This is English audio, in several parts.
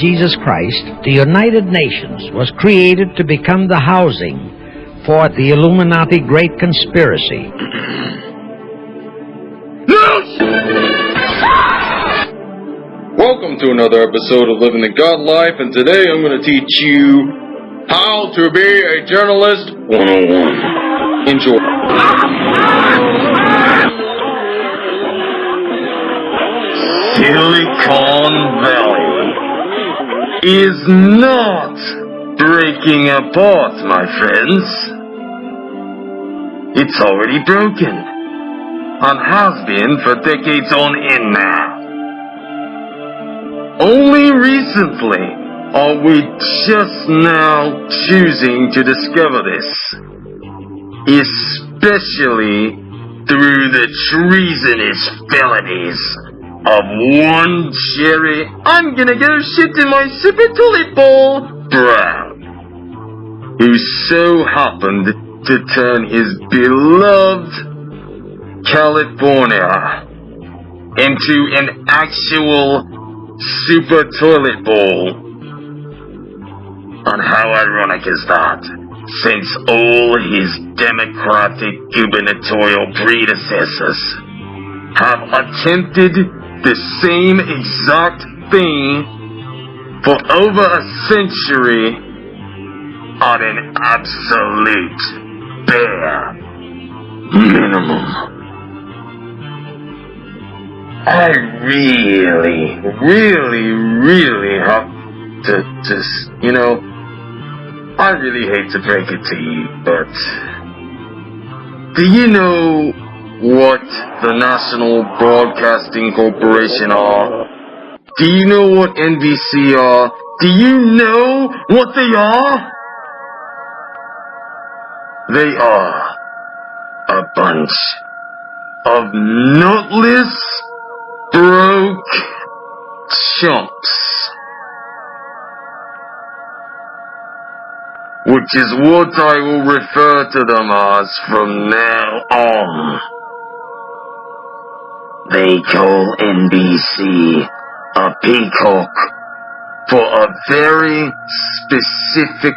Jesus Christ, the United Nations was created to become the housing for the Illuminati Great Conspiracy. Welcome to another episode of Living the God Life, and today I'm going to teach you how to be a journalist 101. Enjoy. Silicon Valley is not breaking apart, my friends. It's already broken and has been for decades on end now. Only recently are we just now choosing to discover this, especially through the treasonous felonies of one Jerry, I'm gonna go shit in my super toilet bowl, Brown, who so happened to turn his beloved California into an actual super toilet bowl. And how ironic is that, since all his democratic gubernatorial predecessors have attempted the same exact thing for over a century on an absolute bare minimum. I really, really, really have to just, you know, I really hate to break it to you, but do you know what the National Broadcasting Corporation are? Do you know what NBC are? Do you know what they are? They are a bunch of nutless, broke chumps. Which is what I will refer to them as from now on. They call NBC a peacock for a very specific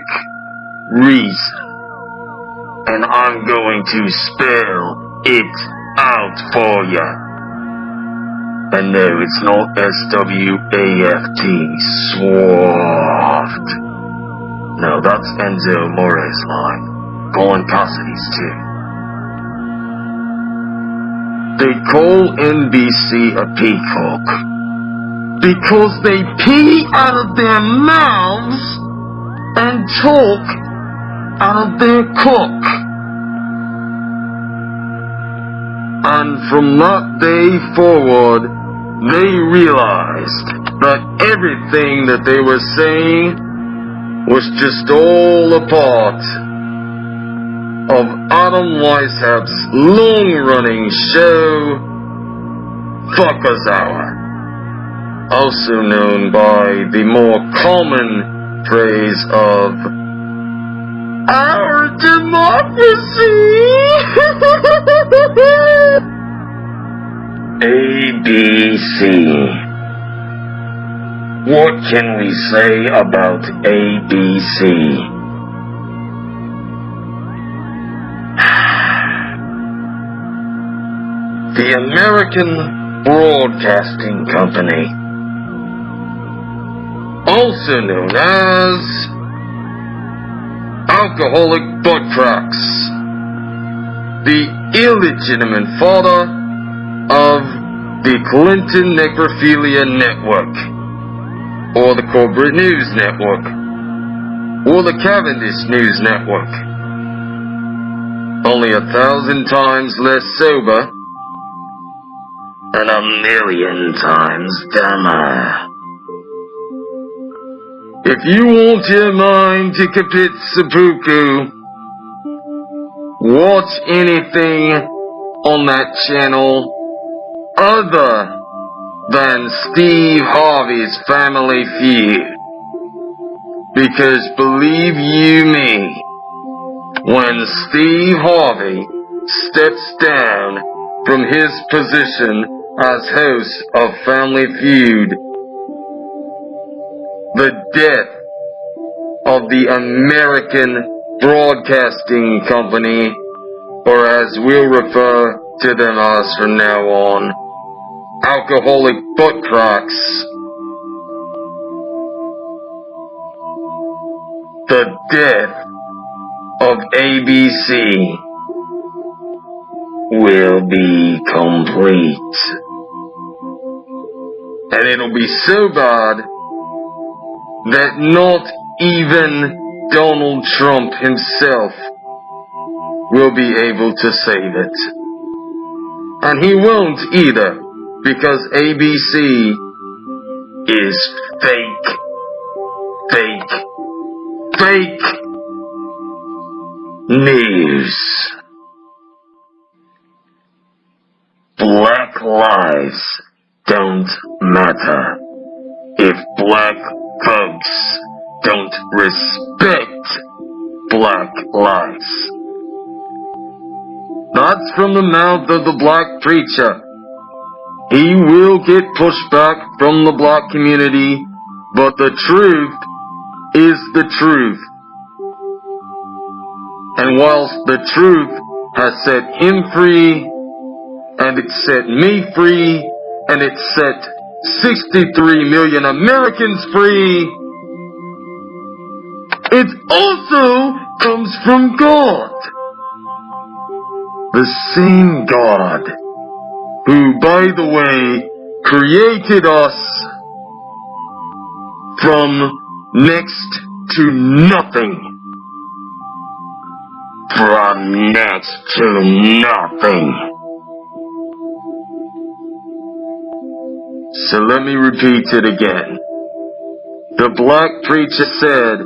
reason. And I'm going to spell it out for you. And no, it's not S-W-A-F-T, Swaft. No, that's Enzo Amore's line. Colin Cassady's too. They call NBC a peacock because they pee out of their mouths and talk out of their cock. And from that day forward, they realized that everything that they were saying was just all a part of Adam Weishaupt's long-running show, Fuckers Hour, also known by the more common phrase of our democracy. ABC. What can we say about ABC? The American Broadcasting Company, also known as Alcoholic Butt Cracks, the illegitimate father of the Clinton Necrophilia Network, or the Corporate News Network, or the Cavendish News Network. Only a thousand times less sober and a million times dumber. If you want your mind to commit seppuku, watch anything on that channel other than Steve Harvey's Family Feud. Because believe you me, when Steve Harvey steps down from his position as hosts of Family Feud, the death of the American Broadcasting Company, or as we'll refer to them as from now on, alcoholic butt cracks. The death of ABC will be complete. And it'll be so bad that not even Donald Trump himself will be able to save it. And he won't either, because ABC is fake. Fake. Fake news. Black lives don't matter if black folks don't respect black lives. That's from the mouth of the black preacher. He will get pushback from the black community, but the truth is the truth. And whilst the truth has set him free, and it set me free, and it set 63 million Americans free, it also comes from God. The same God who, by the way, created us from next to nothing. From next to nothing. So let me repeat it again. The black preacher said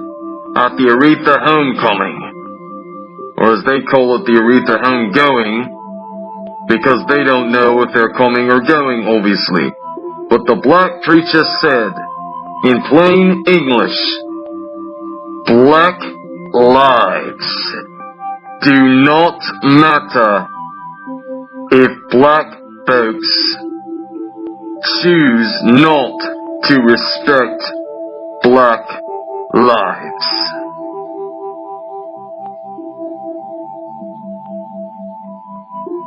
at the Aretha homecoming, or as they call it, the Aretha homegoing, because they don't know if they're coming or going, obviously. But the black preacher said, in plain English, black lives do not matter if black folks choose not to respect black lives.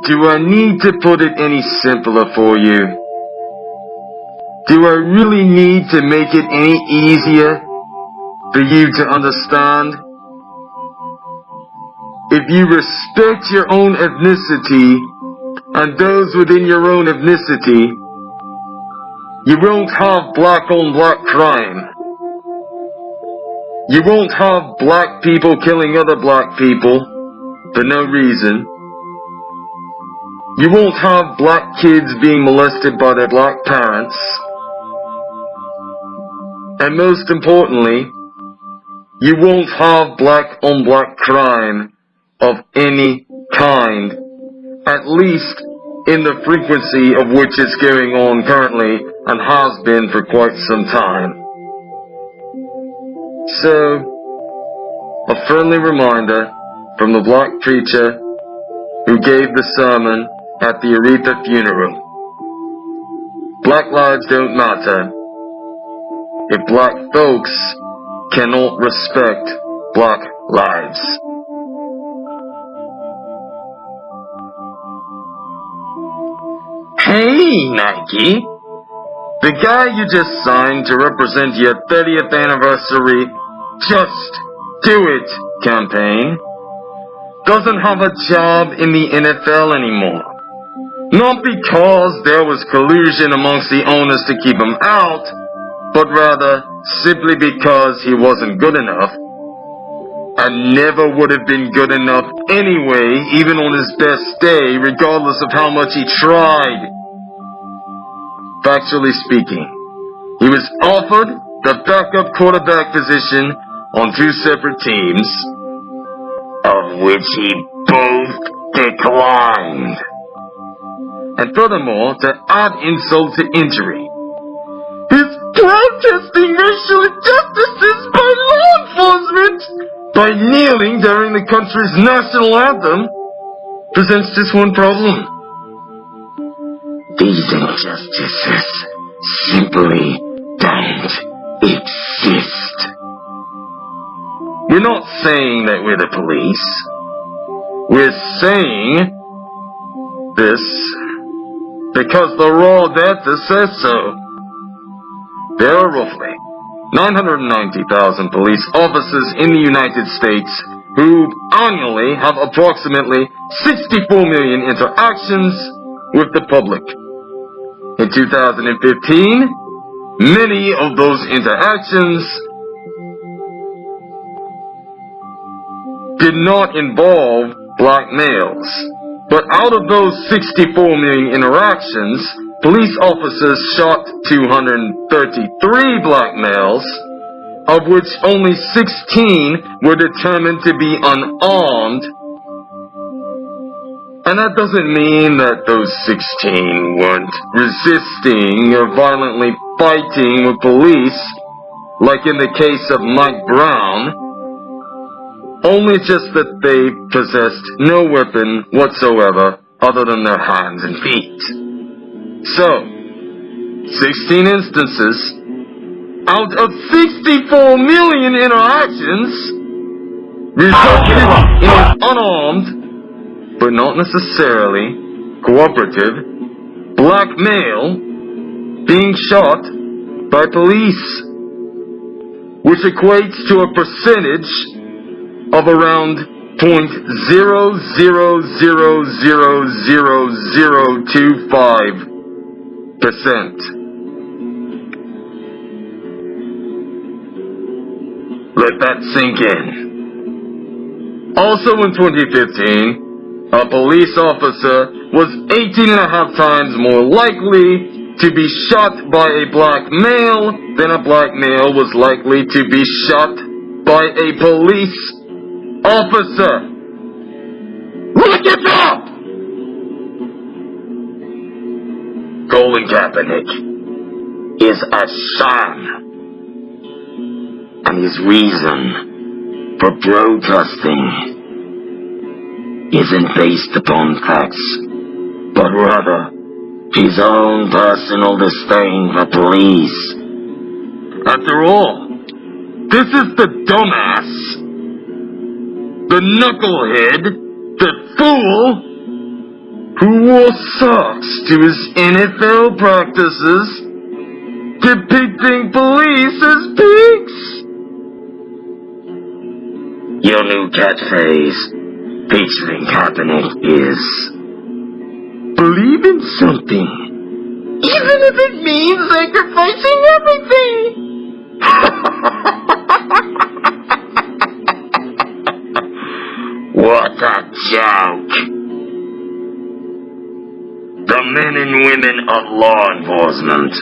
Do I need to put it any simpler for you? Do I really need to make it any easier for you to understand? If you respect your own ethnicity and those within your own ethnicity, you won't have black on black crime. You won't have black people killing other black people for no reason. You won't have black kids being molested by their black parents. And most importantly, you won't have black on black crime of any kind, at least in the frequency of which is going on currently and has been for quite some time. So, a friendly reminder from the black preacher who gave the sermon at the Aretha funeral. Black lives don't matter if black folks cannot respect black lives. Hey, Nike. The guy you just signed to represent your 30th anniversary Just Do It campaign doesn't have a job in the NFL anymore. Not because there was collusion amongst the owners to keep him out, but rather simply because he wasn't good enough. And never would have been good enough anyway, even on his best day, regardless of how much he tried factually speaking. He was offered the backup quarterback position on two separate teams, of which he both declined. And furthermore, to add insult to injury, his protesting racial injustices by law enforcement by kneeling during the country's national anthem presents just one problem. These injustices simply don't exist. We're not saying that we're the police. We're saying this because the raw data says so. There are roughly 990,000 police officers in the United States who annually have approximately 64 million interactions with the public. In 2015, many of those interactions did not involve black males. But out of those 64 million interactions, police officers shot 233 black males, of which only 16 were determined to be unarmed. And that doesn't mean that those 16 weren't resisting or violently fighting with police, like in the case of Mike Brown, only just that they possessed no weapon whatsoever other than their hands and feet. So, 16 instances out of 64 million interactions resulted in an unarmed, but not necessarily cooperative, black male being shot by police, which equates to a percentage of around point zero zero zero zero zero zero two five percent. Let that sink in. Also in 2015, a police officer was 18 and a half times more likely to be shot by a black male than a black male was likely to be shot by a police officer. Look it up! Colin Kaepernick is a son. And his reason for protesting isn't based upon facts, but rather his own personal disdain for police. After all, this is the dumbass the knucklehead, the fool, who wore socks to his NFL practices, depicting police as pigs. Your new catchphrase, featuring Kaepernick, is Believe in something, even if it means sacrificing everything. What a joke! The men and women of law enforcement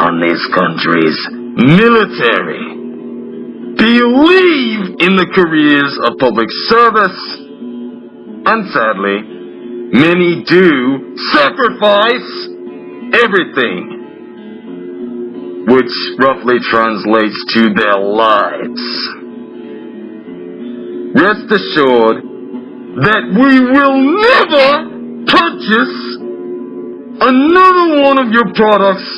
on this country's military believe in the careers of public service, and sadly, many do sacrifice everything, which roughly translates to their lives. Rest assured that we will never purchase another one of your products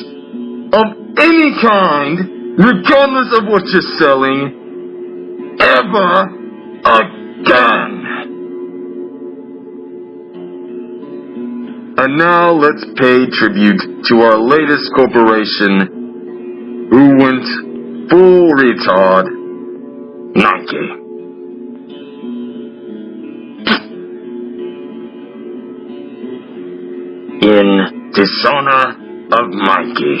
of any kind, regardless of what you're selling, ever again. And now let's pay tribute to our latest corporation who went full retard, Nike. in dishonor of Mikey.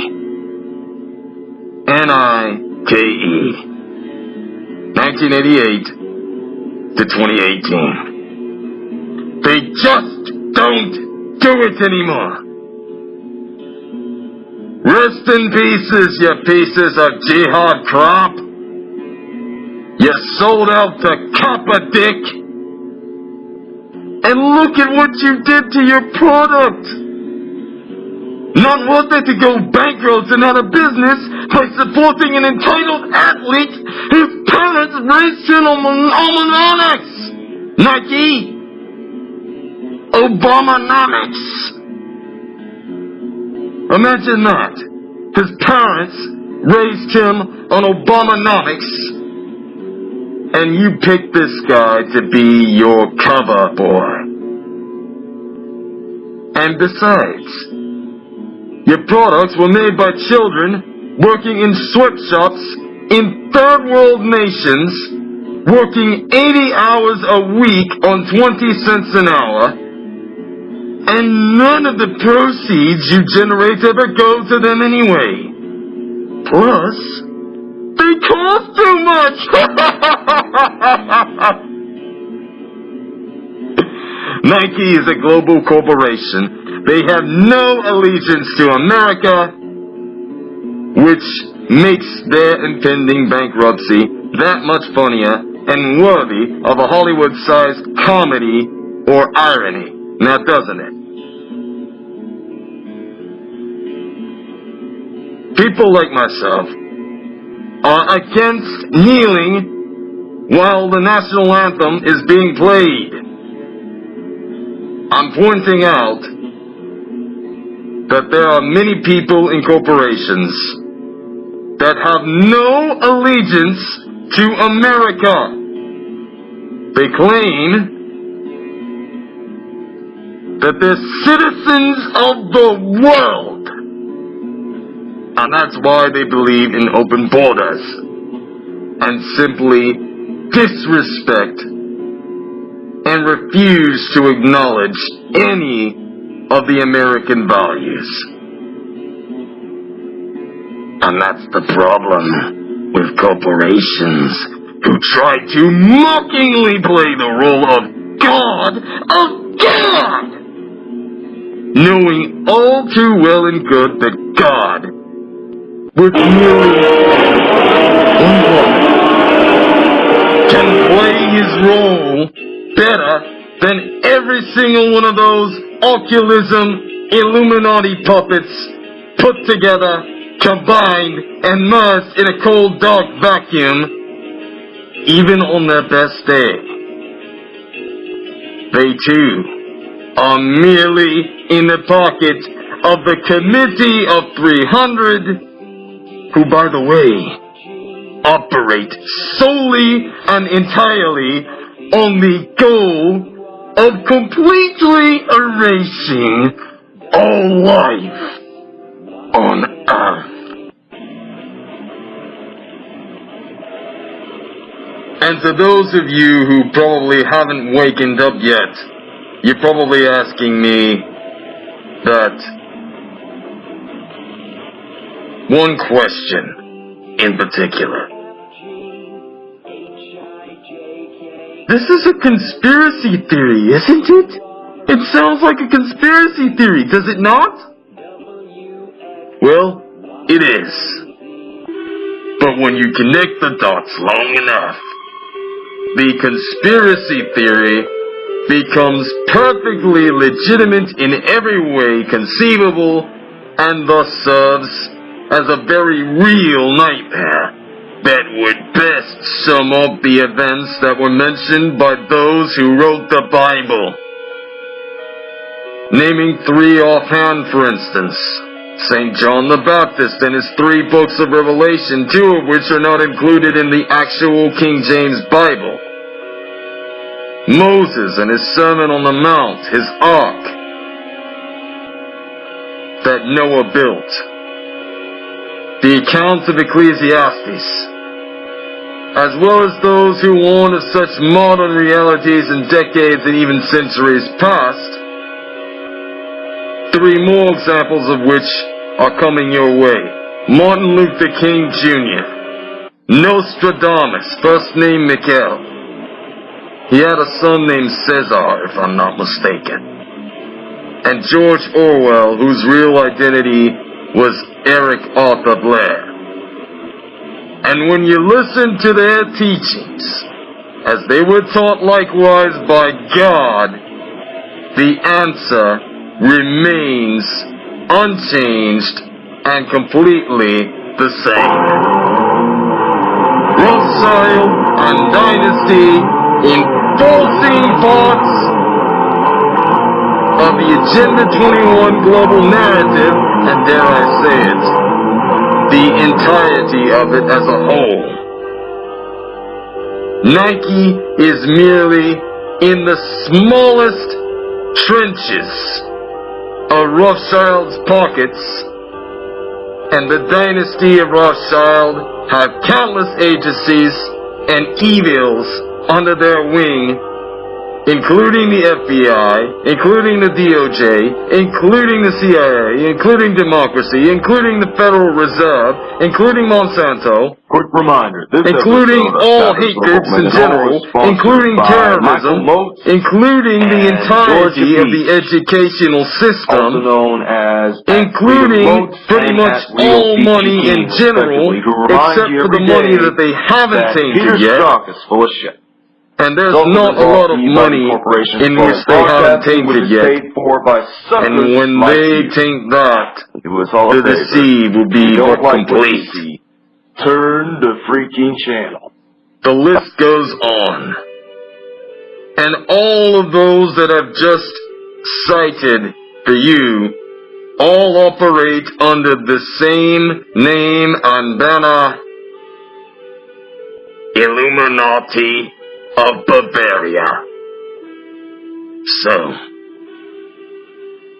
N-I-K-E. 1988 to 2018. They just don't do it anymore. Rest in pieces, you pieces of jihad crap. You sold out to copper dick. And look at what you did to your product. Not worth it to go bankrupt and out of business by supporting an entitled athlete whose parents raised him on Obamanomics. Nike. Obamanomics. Imagine that. His parents raised him on Obamanomics, and you pick this guy to be your cover boy. And besides, your products were made by children working in sweatshops in third world nations, working 80 hours a week on 20 cents an hour, and none of the proceeds you generate ever go to them anyway. Plus, they cost too much! Nike is a global corporation. They have no allegiance to America, which makes their impending bankruptcy that much funnier and worthy of a Hollywood-sized comedy or irony. Now doesn't it? People like myself are against kneeling while the national anthem is being played. I'm pointing out that there are many people in corporations that have no allegiance to America. They claim that they're citizens of the world. And that's why they believe in open borders and simply disrespect and refuse to acknowledge any of the American values. And that's the problem with corporations who try to mockingly play the role of God, of God! Knowing all too well and good that God with merely one woman can play his role better than every single one of those occultism Illuminati puppets put together, combined, and merged in a cold dark vacuum, even on their best day. They too are merely in the pocket of the Committee of 300 who, by the way, operate solely and entirely on the goal of completely erasing all life on Earth. And to those of you who probably haven't wakened up yet, you're probably asking me that one question in particular. This is a conspiracy theory, isn't it? It sounds like a conspiracy theory, does it not? Well, it is. But when you connect the dots long enough, the conspiracy theory becomes perfectly legitimate in every way conceivable and thus serves as a very real nightmare that would best sum up the events that were mentioned by those who wrote the Bible. Naming three offhand, for instance, St. John the Baptist and his three books of Revelation, two of which are not included in the actual King James Bible. Moses and his Sermon on the Mount, his ark, that Noah built the accounts of Ecclesiastes, as well as those who warn of such modern realities in decades and even centuries past, three more examples of which are coming your way. Martin Luther King Jr., Nostradamus, first name Miguel. He had a son named Cesar, if I'm not mistaken. And George Orwell, whose real identity was Eric Arthur Blair. And when you listen to their teachings, as they were taught likewise by God, the answer remains unchanged and completely the same. Rothschild and Dynasty enforcing parts of the Agenda 21 global narrative and dare I say it, the entirety of it as a whole. Nike is merely in the smallest trenches of Rothschild's pockets, and the dynasty of Rothschild have countless agencies and evils under their wing including the FBI, including the DOJ, including the CIA, including democracy, including the Federal Reserve, including Monsanto, Quick reminder, this including all hate groups in general, including terrorism, including the entirety Georgia of the educational system, known as including pretty much all money in general, respectively, who remind except for the money that they haven't Peter's yet. And there's Those not a lot of money in which they haven't tainted yet. for by And when they taint that, do us all the deceive will be more like complete. see, turn the freaking channel. The list goes on. And all of those that I've just cited for you all operate under the same name and banner Illuminati of Bavaria. So,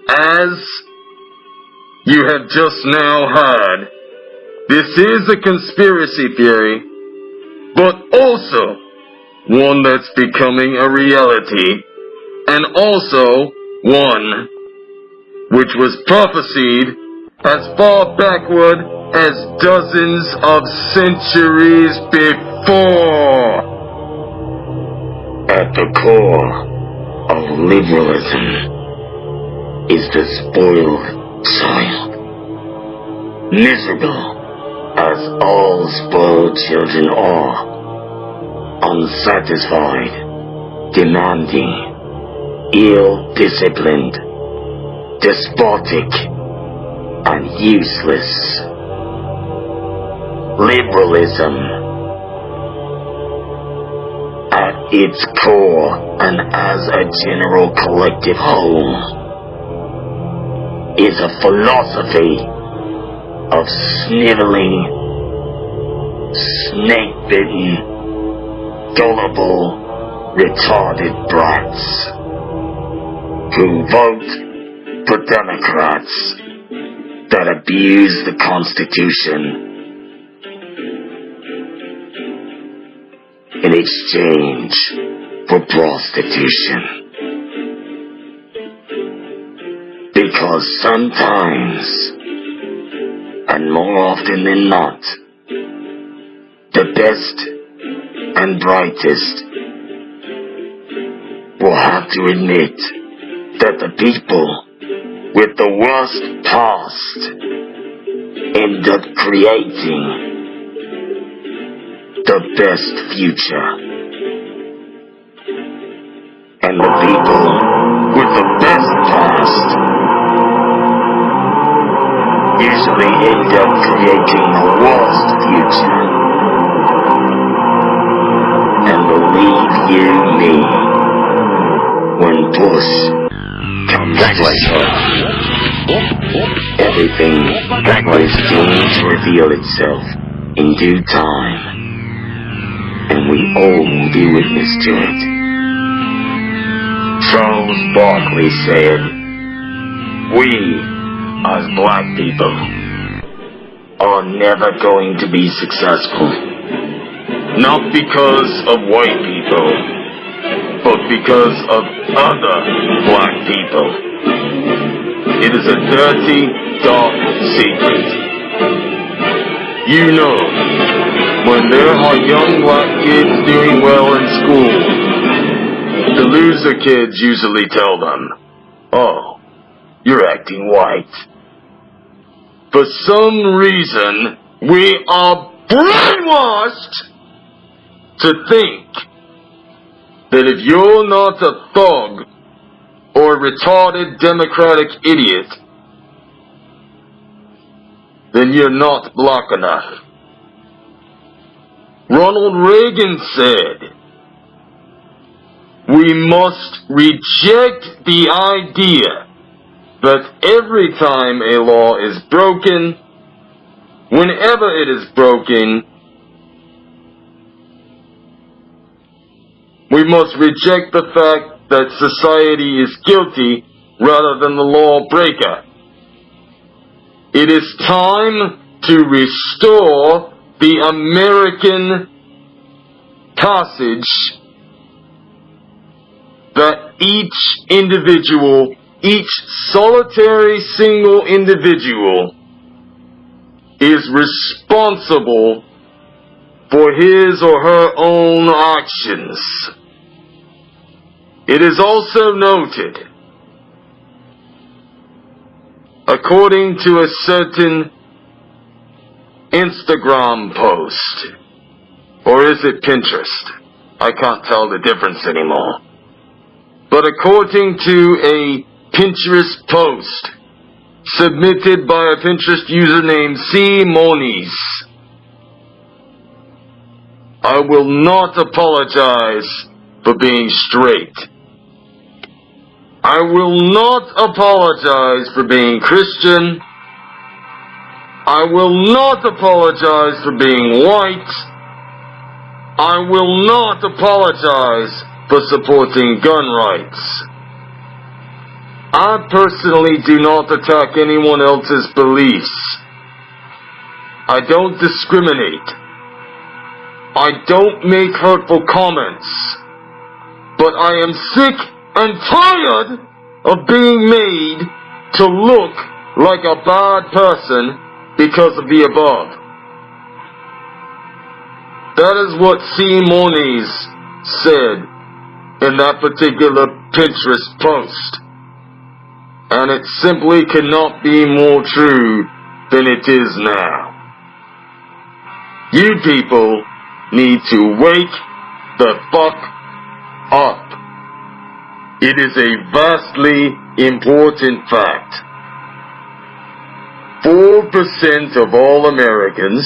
as you have just now heard, this is a conspiracy theory but also one that's becoming a reality, and also one which was prophesied as far backward as dozens of centuries before. At the core of liberalism is the spoiled child. Miserable as all spoiled children are, unsatisfied, demanding, ill-disciplined, despotic, and useless. Liberalism, its core and as a general collective whole, is a philosophy of sniveling, snake-bitten, gullible, retarded brats who vote for Democrats that abuse the Constitution in exchange for prostitution. Because sometimes and more often than not, the best and brightest will have to admit that the people with the worst past end up creating the best future. And the people with the best past usually end up creating the worst future. And believe you me, when push comes to everything is doomed to reveal itself in due time. All be witness to it. Charles Barkley said, We as black people are never going to be successful. Not because of white people, but because of other black people. It is a dirty, dark secret. You know, when there are young black kids doing well in school, the loser kids usually tell them, Oh, you're acting white. For some reason, we are brainwashed to think that if you're not a thug or a retarded democratic idiot, then you're not black enough. Ronald Reagan said, we must reject the idea that every time a law is broken, whenever it is broken, we must reject the fact that society is guilty rather than the lawbreaker. It is time to restore the American passage that each individual, each solitary single individual is responsible for his or her own actions. It is also noted, according to a certain Instagram post, or is it Pinterest? I can't tell the difference anymore. But according to a Pinterest post submitted by a Pinterest user named C. Moniz, I will not apologize for being straight. I will not apologize for being Christian. I will not apologize for being white. I will not apologize for supporting gun rights. I personally do not attack anyone else's beliefs. I don't discriminate. I don't make hurtful comments. But I am sick and tired of being made to look like a bad person because of the above. That is what C. Moniz said in that particular Pinterest post. And it simply cannot be more true than it is now. You people need to wake the fuck up. It is a vastly important fact. 4% of all Americans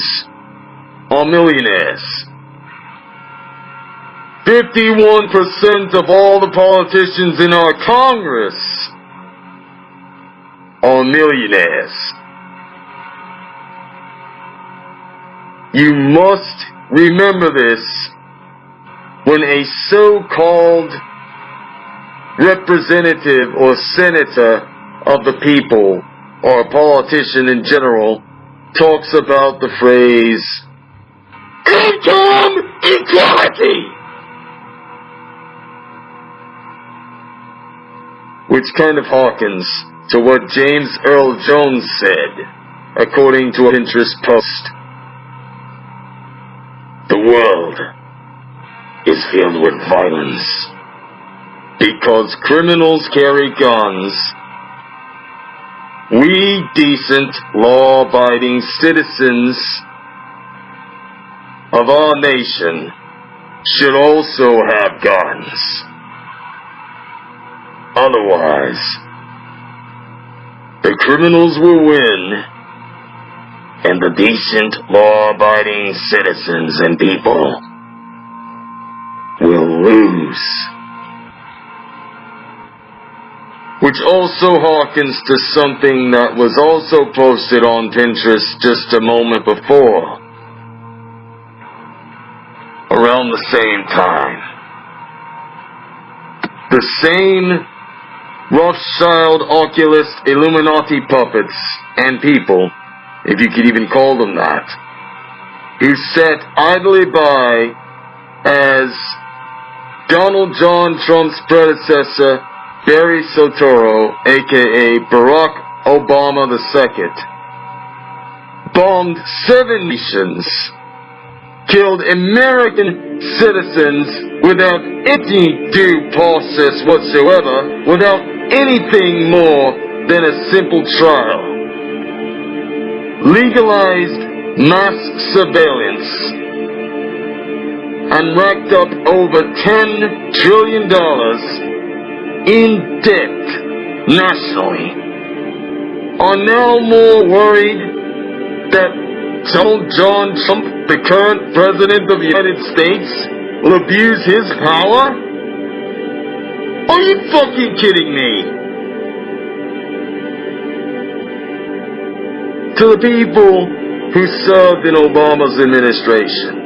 are millionaires. 51% of all the politicians in our Congress are millionaires. You must remember this when a so-called representative or senator of the people or a politician in general talks about the phrase income equality which kind of harkens to what James Earl Jones said according to a Pinterest post. The world is filled with violence because criminals carry guns we decent, law-abiding citizens of our nation should also have guns. Otherwise, the criminals will win and the decent, law-abiding citizens and people will lose. Which also harkens to something that was also posted on Pinterest just a moment before. Around the same time. The same Rothschild, Oculus, Illuminati puppets and people, if you could even call them that, who sat idly by as Donald John Trump's predecessor Barry Soetoro, aka Barack Obama II, bombed seven nations, killed American citizens without any due process whatsoever, without anything more than a simple trial, legalized mass surveillance, and racked up over $10 trillion in debt nationally are now more worried that Donald John Trump, the current president of the United States, will abuse his power? Are you fucking kidding me? To the people who served in Obama's administration.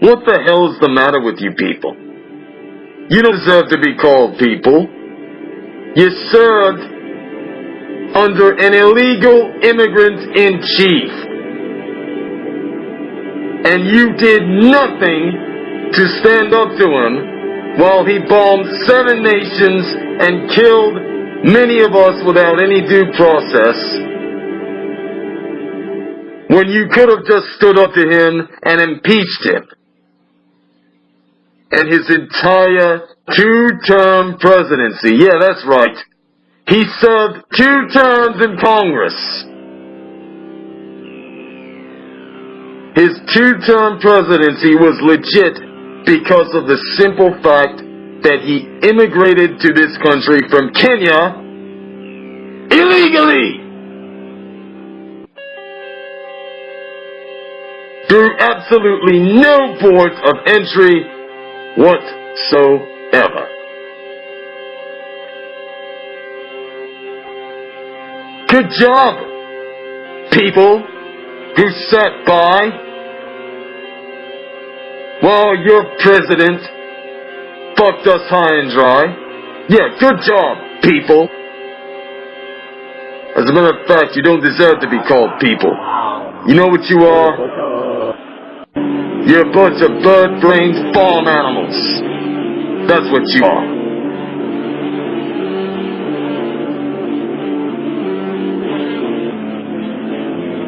What the hell is the matter with you people? You don't deserve to be called people. You served under an illegal immigrant in chief. And you did nothing to stand up to him while he bombed seven nations and killed many of us without any due process. When you could have just stood up to him and impeached him and his entire two-term presidency. Yeah, that's right. He served two terms in Congress. His two-term presidency was legit because of the simple fact that he immigrated to this country from Kenya illegally. Through absolutely no port of entry whatsoever. Good job, people who sat by while your president fucked us high and dry. Yeah, good job, people. As a matter of fact, you don't deserve to be called people. You know what you are? You're a bunch of bird-brained farm animals. That's what you are.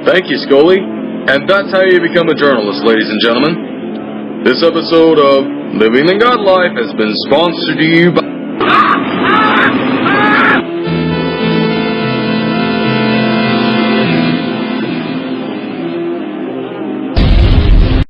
Thank you, Scully. And that's how you become a journalist, ladies and gentlemen. This episode of Living the God Life has been sponsored to you by...